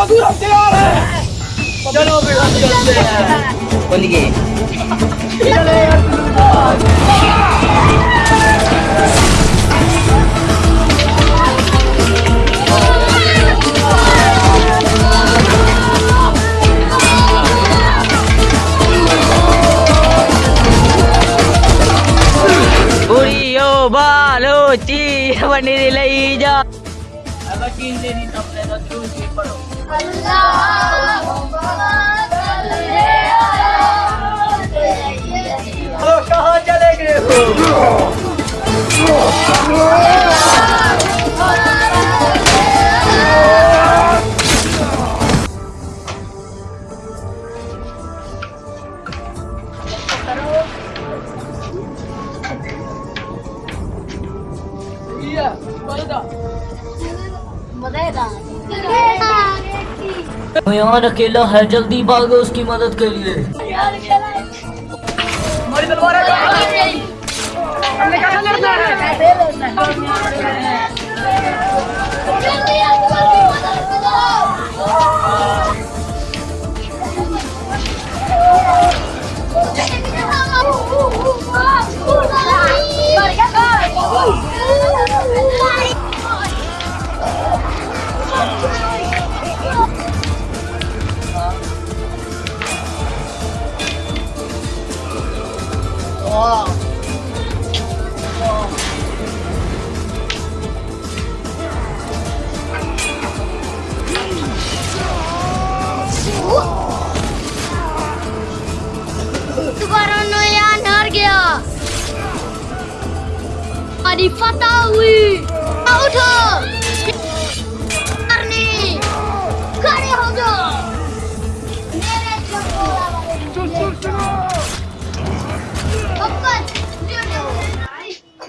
बहादुर हम तैयार हैं चलो चलते हैं खुल गए बालोची बनी लई जा। अकेले नहीं अपने तो यहाँ अकेला है जल्दी भागो उसकी मदद के लिए। Adi Fatawi. Auto.